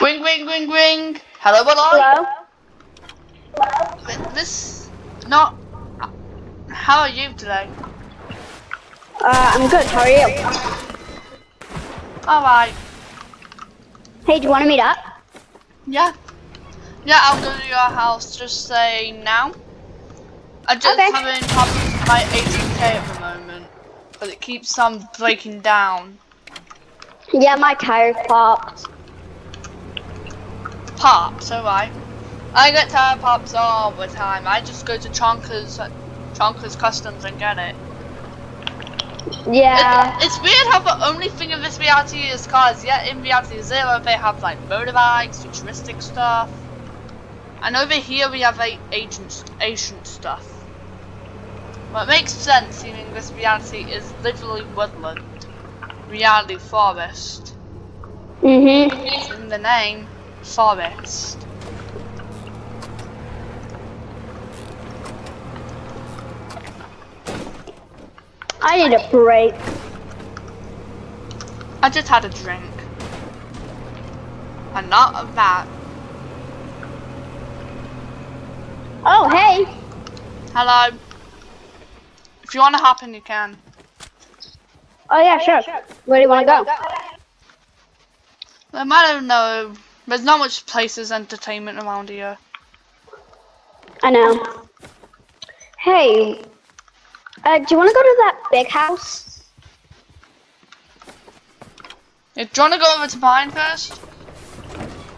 Ring, ring, ring, ring. Hello, hello. Hello. This, not. How are you today? Uh, I'm good. How are you? Alright. Hey, do you want to meet up? Yeah. Yeah, I'll go to your house. Just say now. I just okay. having problems with my 18k at the moment, but it keeps on breaking down. Yeah, my tire popped. Pops, alright. I get tire pops all the time. I just go to Chonkers, Chonkers Customs and get it. Yeah. It, it's weird how the only thing in this reality is cars, yet in reality zero they have like motorbikes, futuristic stuff. And over here we have like ancient, ancient stuff. What makes sense, seeing this reality is literally woodland. Reality forest. Mm-hmm. In the name, forest. I need a break. I just had a drink. And not of that. Oh, hey. Hello. If you want to hop in, you can. Oh, yeah, sure. Where do you want to go? I don't know. There's not much places entertainment around here. I know. Hey, uh, do you want to go to that big house? Yeah, do you want to go over to mine first?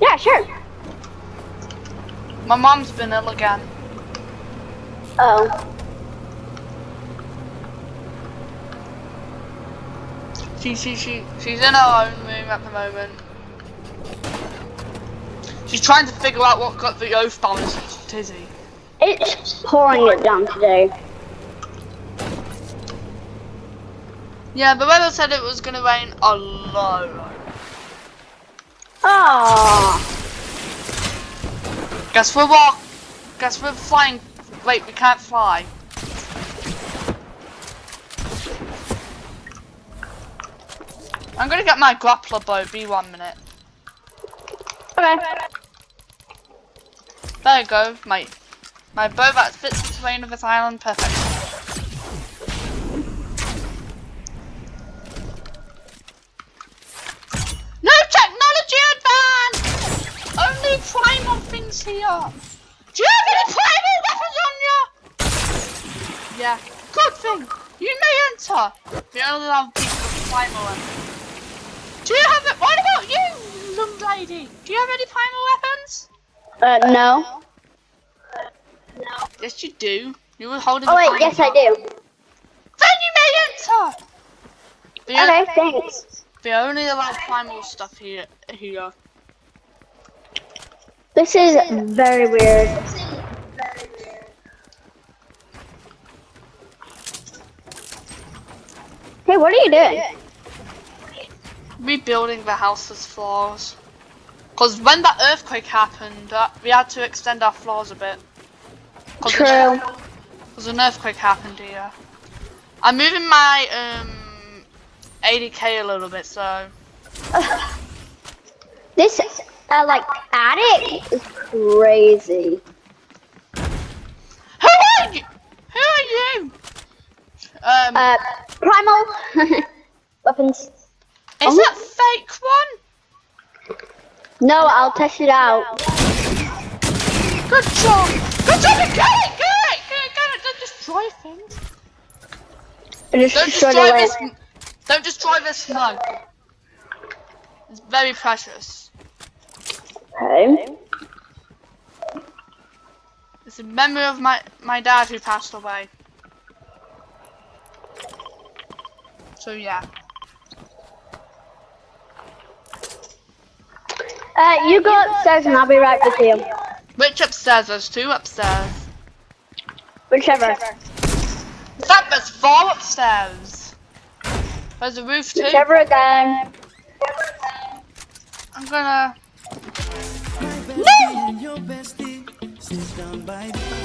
Yeah, sure. My mom's been ill again. Oh. She, she, she, she's in her own room at the moment. She's trying to figure out what got the oath balance tizzy. It's pouring it down today. Yeah, the weather said it was gonna rain a lot. Ah. Guess we're walk. Guess we're flying. Wait, we can't fly. I'm gonna get my grappler bow. Be one minute. Okay. There you go. My my bow that fits the terrain of this island perfect. No technology advance! Only primal things here. Do you have any primal weapons on you? Yeah. Good thing. You may enter. We only have people with primal weapons. Do you have it? What about you, young lady? Do you have any primal weapons? Uh, no. No. Yes, you do. You were holding. Oh wait, yes I do. Then you may enter. The okay, thanks. They only allow primal stuff here. Here. This is very weird. Hey, what are you doing? rebuilding the house's floors. Because when that earthquake happened, uh, we had to extend our floors a bit. Cause True. Because an earthquake happened here. I'm moving my um 80k a little bit, so. this uh, like attic is crazy. Who are you? Who are you? Um. Uh, primal weapons. Is oh. that fake one? No, I'll test it out. Good job! Good job! Get it! Get it! Get it! Get it! Don't destroy things. just don't destroy this. Don't destroy this mug. It's very precious. Okay. It's a memory of my my dad who passed away. So yeah. Uh, you go upstairs and I'll be right with you. Which upstairs? There's two upstairs. Whichever. That there's four upstairs. There's a roof too. Whichever again. I'm gonna. No!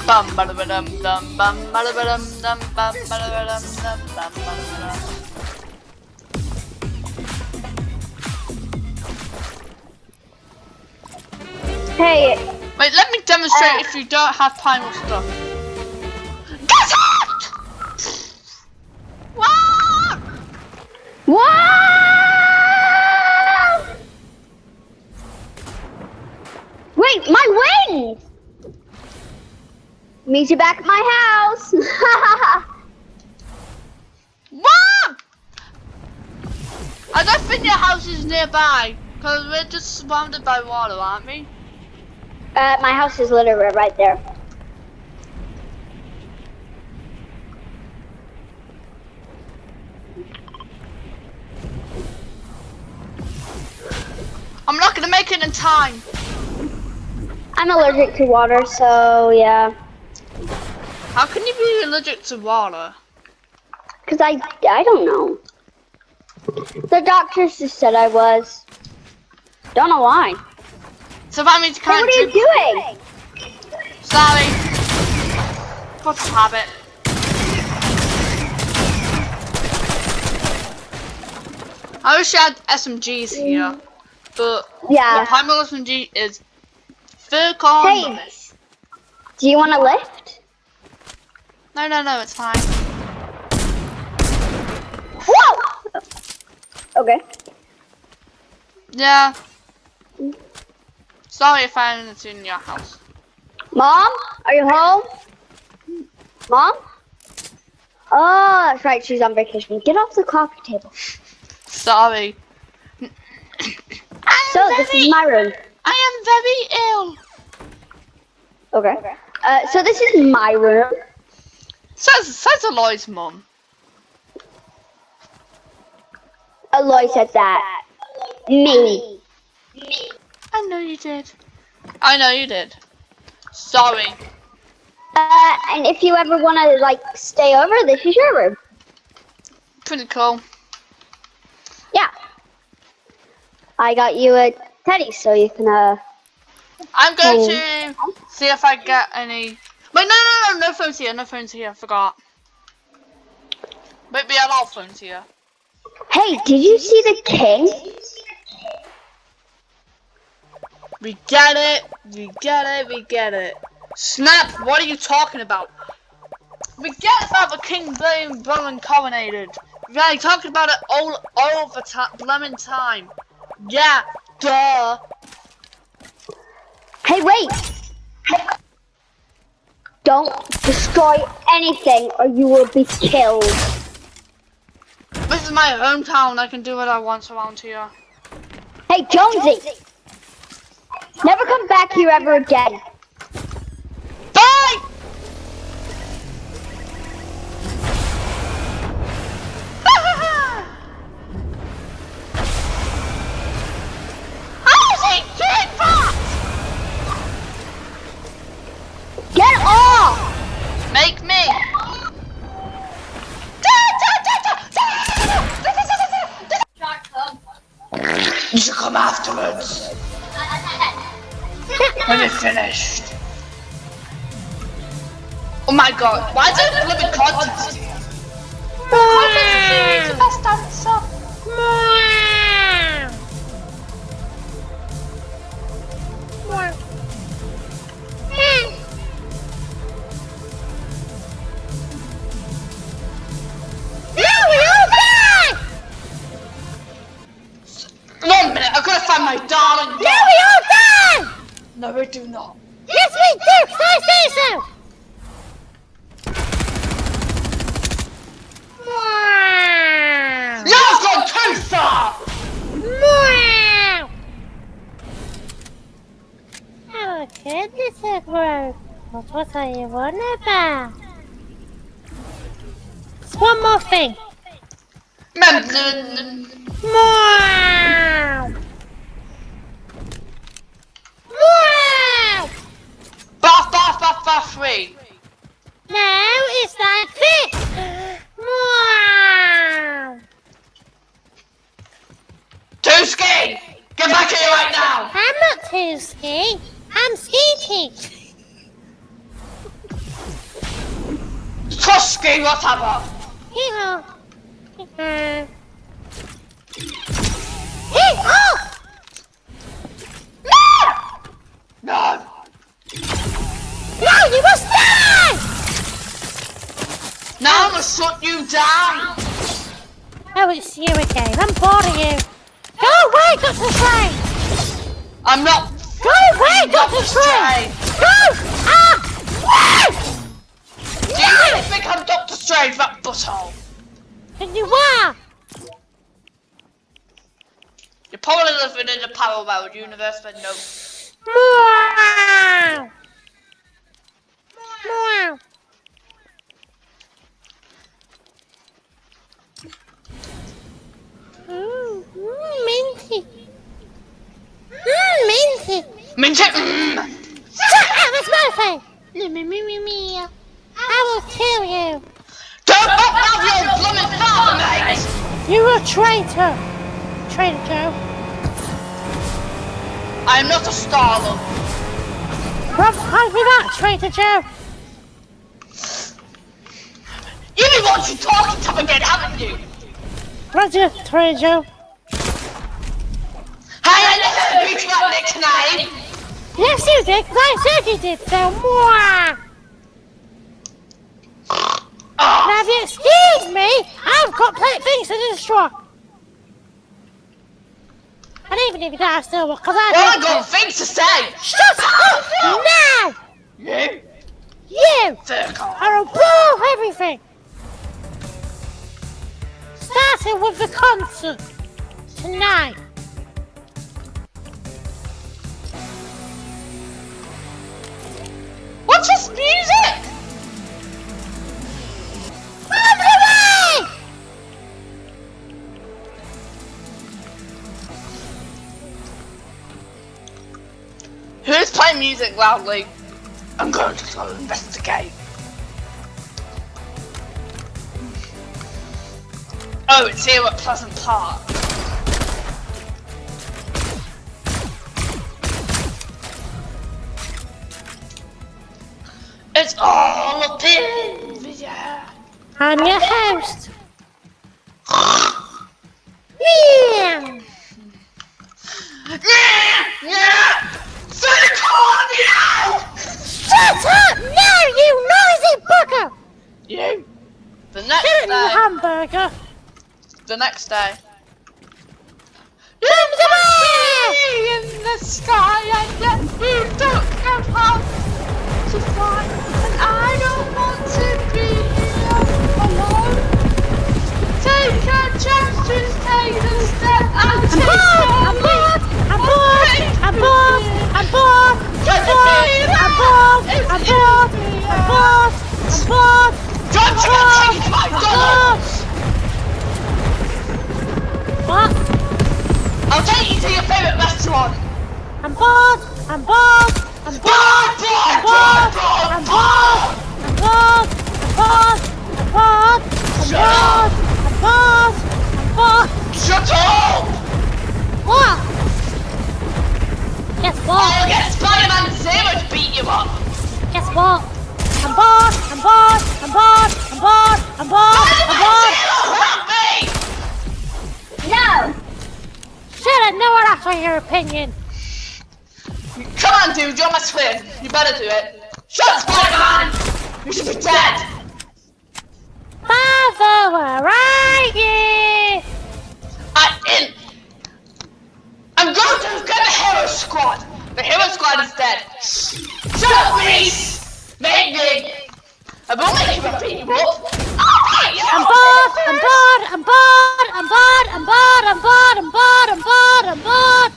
Bum ba da dum dum bum ba da dum dum bum ba da dum dum bum ba da dum. Hey, Wait, let me demonstrate Uh, if you don't have primal stuff. Get out! What? Wow! Wait, my wings! Meet you back at my house. What? I don't think your house is nearby. Because we're just surrounded by water, aren't we? Uh, my house is literally right there. I'm not gonna make it in time. I'm allergic to water, so yeah. How can you be allergic to water? Cause I, I don't know. The doctors just said I was. Don't know why. So that means you Hey, what are you doing? Sorry. What's a habit? I wish I had SMGs here, but Yeah. the primal SMG is corner. Hey, do you want to lift? No, no, no, it's fine. Whoa! Okay. Yeah. Sorry if I'm in your house. Mom, are you home? Mom? Oh, that's right. She's on vacation. Get off the coffee table. Sorry. So am this is my room. I am very ill. Okay. Uh, so this is my room. Says says Aloy's mum. Aloy said that. Me. Me. I know you did. I know you did. Sorry. Uh, and if you ever want to like stay over, this is your room. Pretty cool. Yeah. I got you a teddy, so you can uh. I'm going to see if I get any. Wait, no, no, no, no phones here. No phones here. I forgot. Wait, we have all phones here. Hey, did you see the king? We get it. We get it. We get it. Snap! What are you talking about? We get about the king being blown coronated. We're talking about it all the time, time. Yeah, duh. Hey, wait! Don't destroy anything, or you will be killed. This is my hometown. I can do what I want around here. Hey, Jonesy! Never come back here ever again. Bye! How is he doing that? Get off! Make me. You should come afterwards. When you're finished. Oh my god, why is living contest here? too ski! Get back here right now! I'm not too ski. I'm skating. Trust ski, whatever. Yeah. Hey, oh! No! No! You must die! Now I'm gonna shut you down! Oh, it's you again. I'm bored of you. Go away, Dr. Strange! I'm not. Go away, Dr. Strange! Go! Ah! Do you really think I'm Doctor Strange, that butthole? And you are! You're probably living in a parallel universe, but no. Meow! Meow! Mmm, mm, Minty, minty, minty. Mente. Mente. Mente. I was modified. I will kill you. Don't fuck off your blooming father, mate. You're a traitor. Traitor Joe. I am not a starler. Rob, hide me that, traitor Joe. You want to talk to him again, haven't you? Roger, Traitor Joe. Never agreed to that nickname! Yes, you did, 'cause I said you did, so mwah. Oh, Now, if you excuse me, I've got plenty of things to destroy. And even if you don't, I still will, because I well, I don't got things to say! Shut up now! You? You Circle. are above everything. Starting with the concert tonight. What's this music? Who's playing music loudly? I'm going to go investigate. Oh, it's here at Pleasant Park. It's all up in the air. I'm your host. Yeah. Yeah! Shut up now, you noisy bugger! You? The next Get it, you day. hamburger. The next day. Come in the sky and yet you don't know how to and I don't want to be here alone take a chance to take a step and I'm take bored! I'm bored! I'm bored! I'm bored! I'm bored! I'm bored! I'm bored! I'm bored! I'm bored! I'm bored! Don't you take my I'm dollar! bored! What? I'll take you to your favourite restaurant! I'm bored! I'm bored! I'm! I'm! I'm! I'm! I'm! I'm! Shut up! I'm! I'm! Shut up! What? Guess what? I'll get Spider-Man Zero to beat you up! Guess what? I'm bored. I'm bored. I'm bored. I'm bored. I'm bored. I'm boss! Help me! No! one have for your opinion! Come on, dude, you're my twin. You better do it. Shut up, Spider-Man! You should be dead! Father, where are you? I in. I'm going to get the Hero Squad. The Hero Squad is dead. Shut up, Reese. Maybe. I will make you beat you up. I'm bored! I'm bored! I'm bored! I'm bored! I'm bored! I'm bored! I'm bored! I'm bored! I'm bored!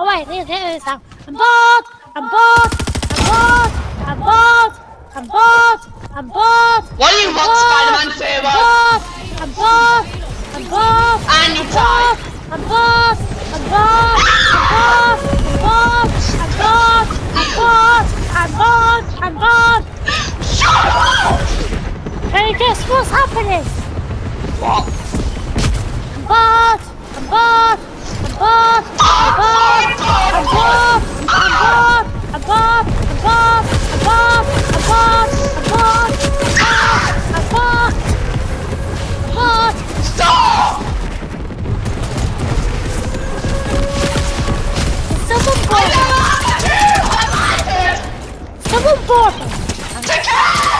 Oh wait, there, there it is now. I'm bald! I'm bald! I'm bald! I'm bald! I'm bald! What do you want, Spider-Man Turbo? I'm bald! I'm bald! And you die! I'm bald! I'm bald! I'm bald! I'm bald! I'm bald! I'm bald! I'm bald! Shut up! Can you guess what's happening? What? I'm bald! I'm bald! I'm bald! I'm bald! I'm bald! Bored! I'm bored! I'm bored! I'm bored! I'm! Stop! Someone want to! I like it! Take care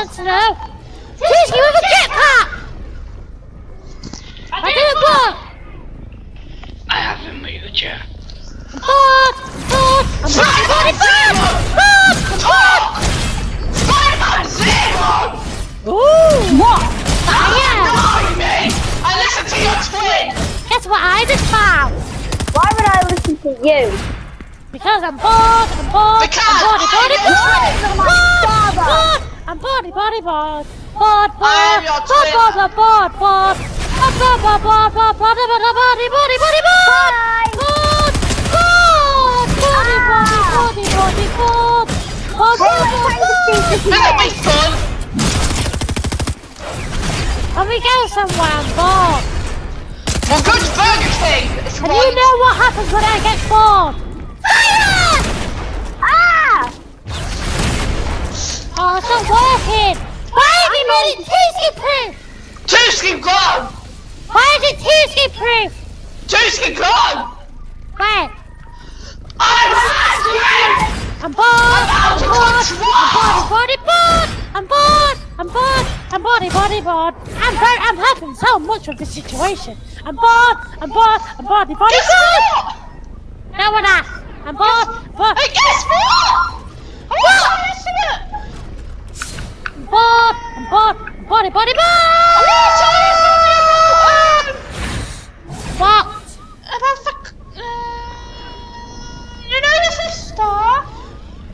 You want to know? Tiski with a jetpack! I didn't work! I haven't moved you. I'm bored! I'm bored! I'm bored! I'm bored! I'm bored! I'm bored! Spider-Man Zero! Ooh! What? I am! Deny me! I listen to your twin! Guess what I just found? Why would I listen to you? Because I'm bored, I'm bored, Because I'm bored, I'm bored, your bored, twin. bored, Father. bored, I'm bored, bored, bored, bored, bored, I am your bored, twin. bored, bored, bored, bored, I'm bored, bored, bored, bored, bored, bored, bored, bored, bored, bored, bored, Bye. bored, bored, bored, bored, bored, bored, bored, bored, I'm party party bot. Bot bot. I am your bot, bot bot bot bot. Bot bot bot bot bot bot bot body body body bot. Bot bot body body body body bot. Bot bot bot. That was fun. And we go somewhere and bot. Well, good Burger King. It's and right. you know what happens when I get bored. Oh, it's not working. Why have you made it Tuesday proof? Tuski gone! Why is it Tuesday proof? Tuski gone! Where? I'm angry! I'm bored. I'm out of bored. control. I'm bored. bored. I'm bored. I'm bored. I'm bored. Body, body, I'm very. I'm having so much of this situation. I'm bored. I'm bored. I'm bored. Body, Guess bored. what? No one asked. I'm bored. Bored. Hey, guess what? I'm want Bob! I'm Bob! I'm Body Body Bob! What? The... You know?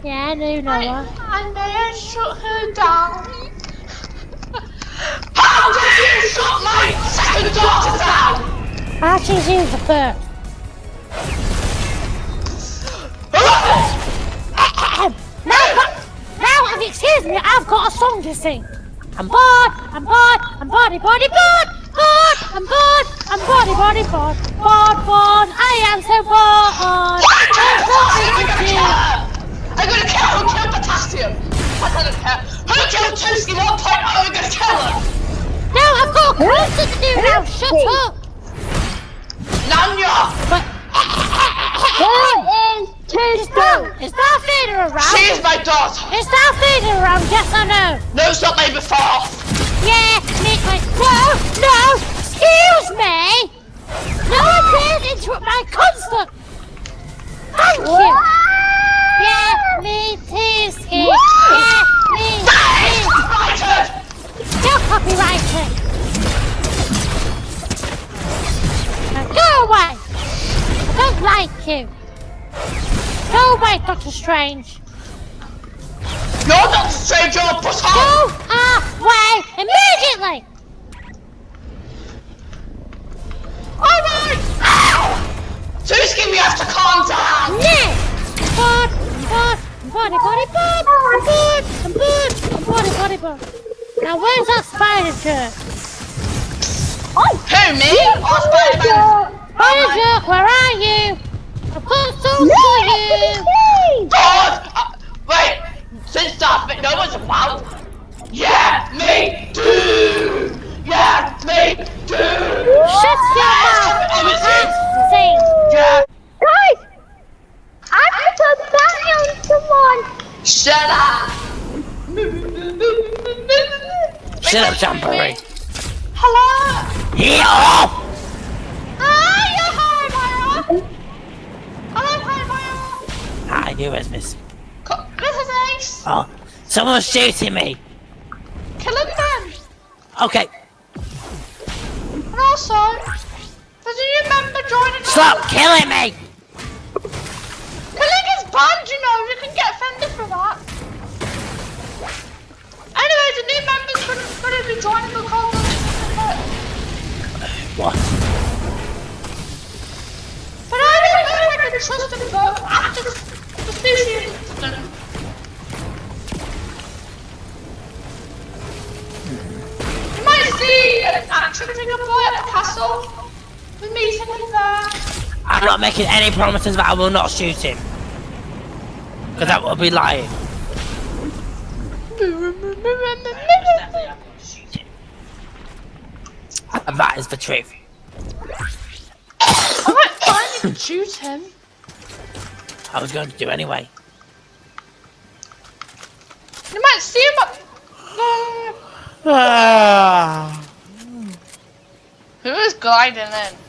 Yeah, I know you know her. I may have shut her down. How did you shut my second daughter down? Ah, she's used the first. my now, if you excuse me, I've got a song to sing. I'm bored, I'm bored, I'm body, body, bored, bored, I'm bored, I'm body, body, bored, bored, bored, I am so bored. There's nothing to do. I'm gonna kill her, kill potassium! I don't care. Who killed Tuski 1.0? I'm gonna kill her! No, I've got a concert to do now, shut up. Around? She is my daughter! Is Darth Vader around, yes or no? No, it's not made before! Yeah, me, like, no, no, excuse me! No one dares interrupt my concert! Thank you! Yeah, me too, Ski. Yeah, me, me. Copyrighted! Still copyrighted. Now go away! I don't like you. Go away, Doctor Strange. You're Doctor Strange, you're a Go away immediately! Alright! Ow! Tuski, we have to calm down! Next! Bored, bored, body, body, bored, I'm bored, I'm bored, I'm body, body, bored. Now where's that spider jerk? Who, me? Or Spider-Man? Spider jerk, where are you? no, please! No, oh, uh, wait! Since stop it, no one's about. Yeah, me too! Yeah, me too! Shut your mouth! Sing! Yeah! Guys! I'm supposed to battle someone! Shut up! Shut up, John Burry! Hello! Yeah! you, Rasmus. Nice. Oh, someone's shooting me. Kill him then. Okay. And also, does a you remember joining? Stop us? killing me. Killing is banned, you know. You can get offended for that. Anyway, the new members going to be joining the college. What? But I don't know if I can trust him though. I'm not making any promises that I will not shoot him. Because that would be lying. And that is the truth. I might find shoot him. I was going to do anyway. You might see him at. No. Ah. Who is gliding in?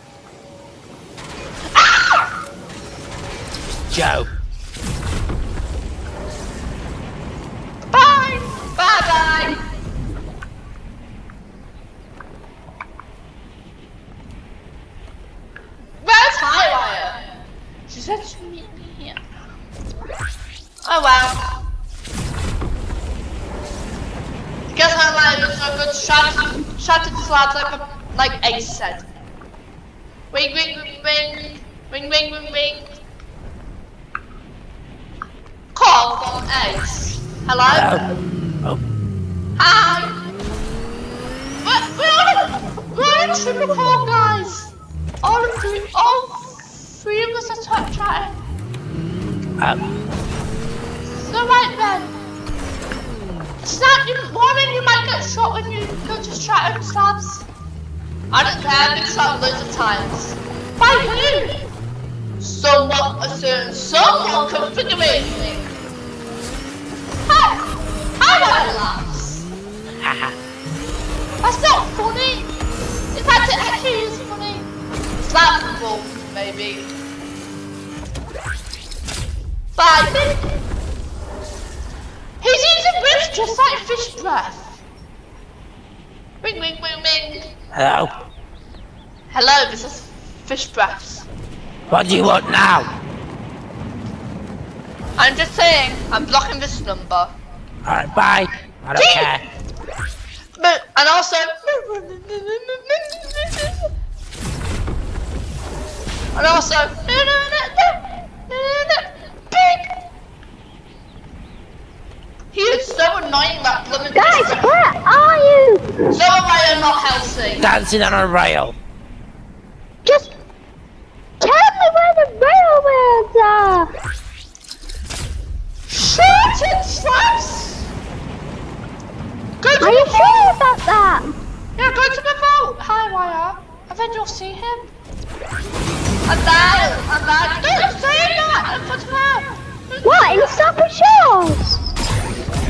Joe. Bye! Bye bye! Where's Highwire? She said she'd meet me here. Oh wow. Guess Highwire is a good shot shot at slabs like a, like Ace said. Wing wing wing wing wing wing wing. Call from Ace. Hello? Hello. Oh, Hi! We're, we're on a, we're on a call, guys! All three, all three of us are ch- chatting. um, So right then. Snap, you, Warren, you might get shot when you go to chat slabs. I don't care, I've been shot loads of times. By who? Someone, a certain someone configuring me. Hi! I want to laugh. haha. That's not funny. In fact, it actually is funny. Laughable, maybe. Bye. He's using breath just like fish breath. Ring, ring, ring, ring. Hello. Hello, this is fish breaths. What do you want now? I'm just saying, I'm blocking this number. Alright, bye. I don't care. But, and also, and also, pig. He is so annoying that blooming Guys, where are you? So am I not healthy. Dancing on a rail. Just tell me where the railroads are. Shoot it, slaps! Go to Are you the sure about that? Yeah, go to the vault. Highwire. And then you'll see him. And then, and then, don't say that in front of her. What, in Stop and Shores?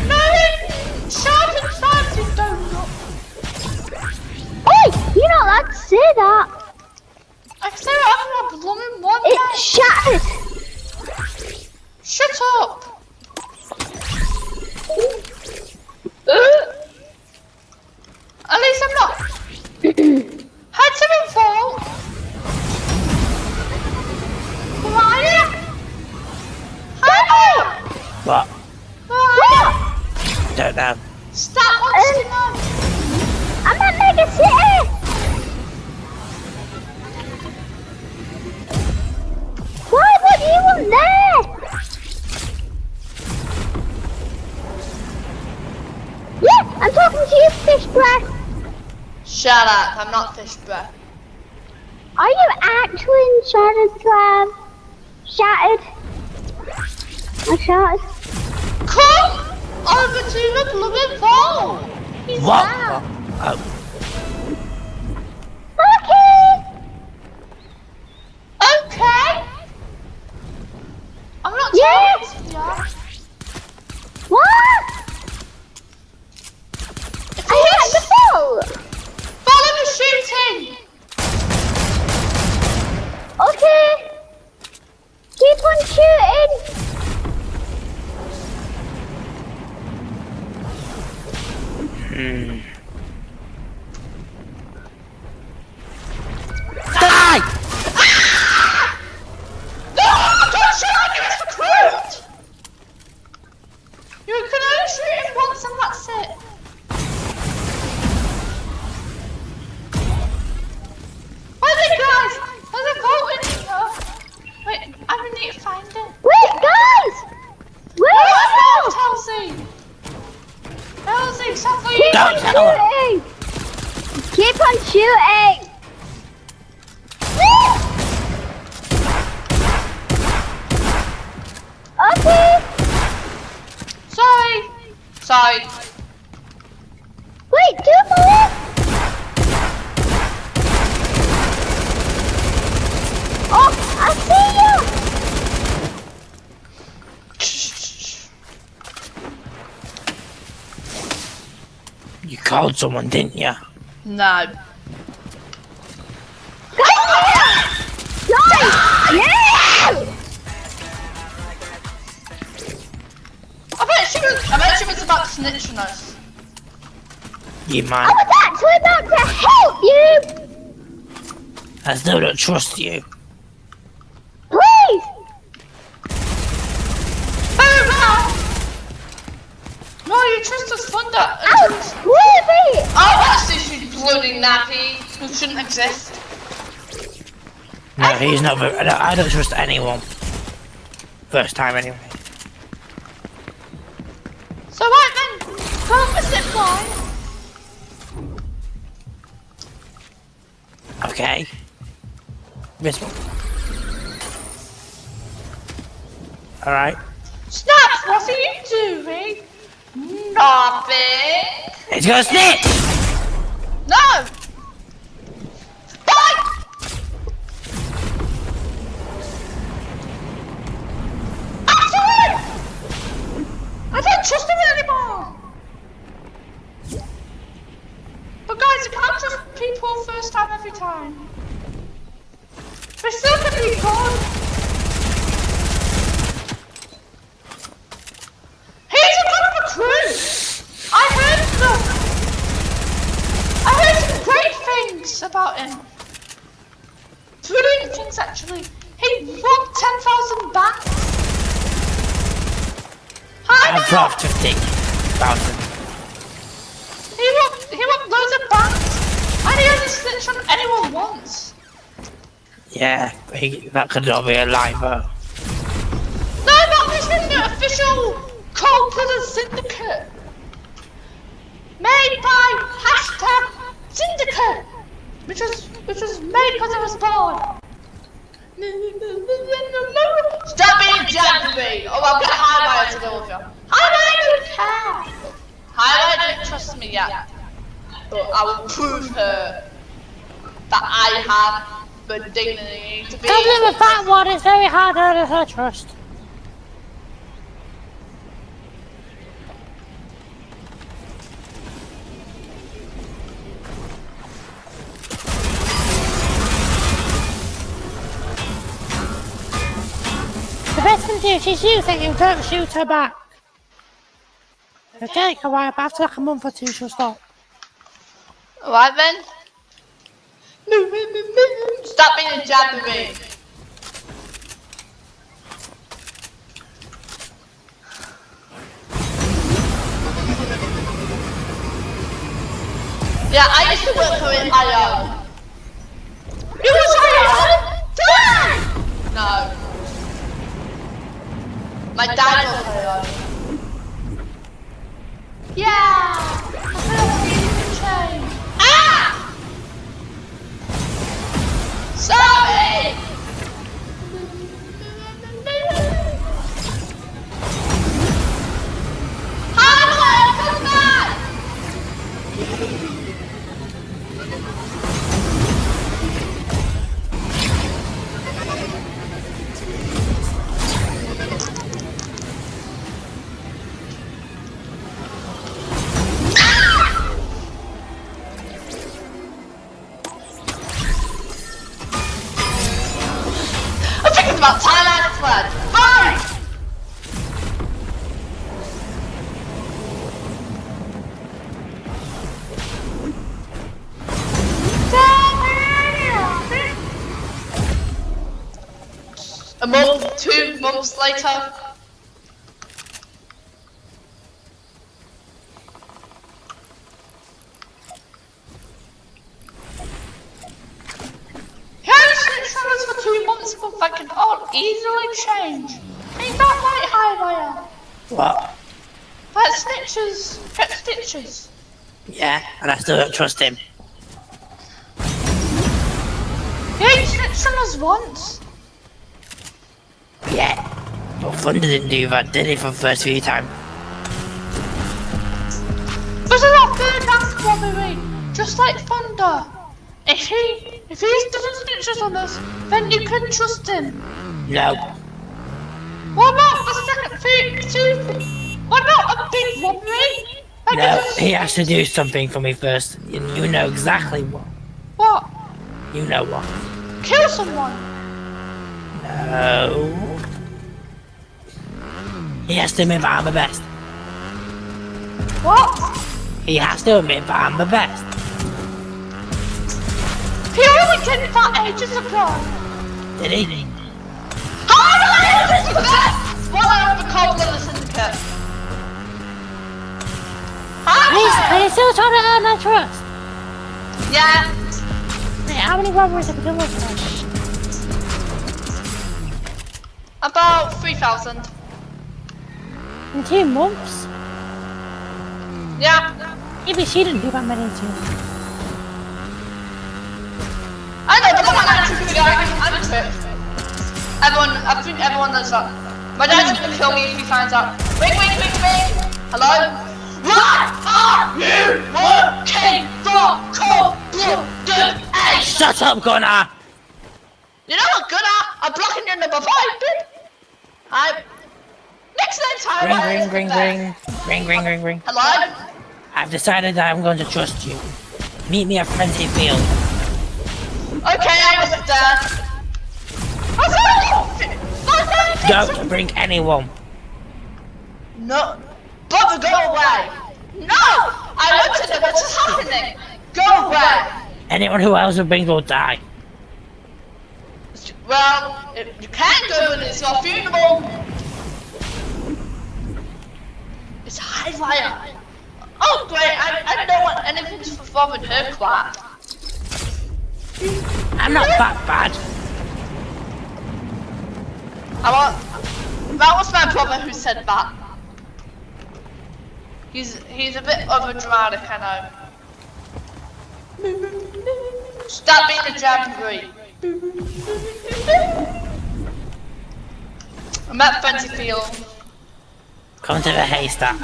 No, shout and fancy donut. Oi, you're not allowed to say that. I can say blooming want. It's then. shattered. Shut up. At least I'm not. Head to the vault. Wire. Hi. What? Wire. Don't know. Stop wants to know. I'm at Mega City. What do you there? Yeah, I'm talking to you, fish breath. Shut up. I'm not fish breath. Are you actually in Shattered Slab? Shattered? I shattered. Come over to the blooming vault. He's What? there. Oh, Okay. Okay. I'm Sorry. Wait, two more. Oh, I see you. You called someone, didn't you? No. Was about to snitch on us. You I man. was actually about to help you. I still don't trust you. Please. No, you trust us thunder. Ouch! Leave me. Oh, that's this you bloody nappy who shouldn't exist. No, he's not I don't, I don't trust anyone. First time anyway. So right then, come a zip. Okay. This one. Alright. Snaps, what are you doing? Nothing. It's gonna snitch! No. Bye. Actually, I don't trust him anymore. But guys, you can't trust people first time every time. They're still gonna be gone. He's a good recruit. I heard them. I heard some great things about him. Brilliant things actually. He robbed 10,000 banks. Hi, I've now. dropped 50,000. He robbed, he robbed loads of banks. And he hasn't snitched on anyone once. Yeah, he, that could not be a but. No, that was in the official Cold Blooded Syndicate. Made by hashtag Syndicate. Which was, which was made because it was born. Stop being jabbery! Oh, I'll get Highlight to go with you. Highlight don't care! Highlight don't trust me yet. But I will prove her that I have the dignity to be. Problem with that one is very hard to earn her trust. The best thing to do if she's using you, don't shoot her back. It'll take a while, but after like a month or two she'll stop. Alright then. Stop being a jabbery. Yeah, I used to work for it. I um. You was hired? No. My dad was. Yeah. Sorry! Hello, A month, two months later. For two months but that can all easily change. Ain't that right, Highwire? What? That snitches get stitches. Yeah, and I still don't trust him. You snitched on us once. Yeah. But Thunder didn't do that, did he, for the first few times? This is our third mask robbery, just like Thunder. If he, if he doesn't snitch us on us, then you can trust him. No. What about the second thing? Two, what about a big robbery? Like No, he has to do something for me first. And you know exactly what. What? You know what. Kill someone? No. He has to admit that I'm the best. What? He has to admit that I'm the best. He only did that ages ago. Did he? How am I ages ago? What are the cold of the syndicate? Huh? and he's still trying to earn my trust. Yeah. Wait, how many robberies have we done with? About 3,000. In two months? Yeah. Maybe she didn't do that many in two months. I know, but come on, I'm too I'm a. Everyone, I think everyone knows that. My dad's gonna kill me if he finds out. Ring, ring, ring, ring. Hello? What are you working for? Cold blooded ace? Shut up, Gunnar! You know what good at? I'm blocking your number five, dude. I. Next time, Ring, ring, ring, ring. Ring, ring, ring, ring. Hello? I've decided that I'm going to trust you. Meet me at Frenzy Field. Okay, I was there. I Don't bring anyone. No. Brother, go away. No! I want to know what is happening. Go away. Anyone who else would bring will die. Well, if you can't go and it's your funeral. It's Highwire. Oh, great. I, I don't want anything to perform in her class. I'm not that bad. I want. That was my brother who said that. He's he's a bit overdramatic, I know. Stop being a jamboree. I'm at Fancy Field. Come to the haystack.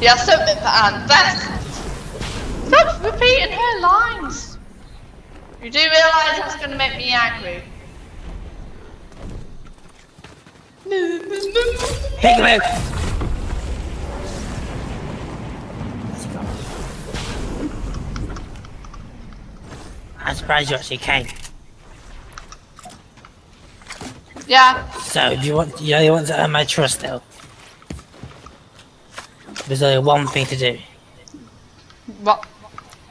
Yeah, submit for Anne. Best. Stop repeating her lines. You do realise that's gonna make me angry. Big move! I'm surprised you actually came. Yeah. So, you want, you really want to earn my trust still? There's only one thing to do. What?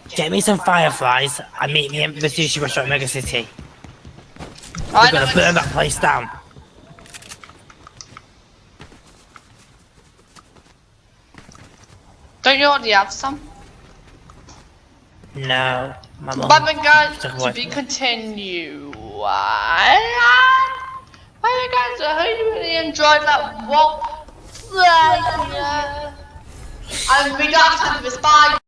Get me some fireflies and meet me in the sushi restaurant Mega City. I We're know. gonna burn that place down. Don't you already have some? No, my mum. But then guys, to be continued. Well, guys, I hope you really enjoyed that we got to have this bye.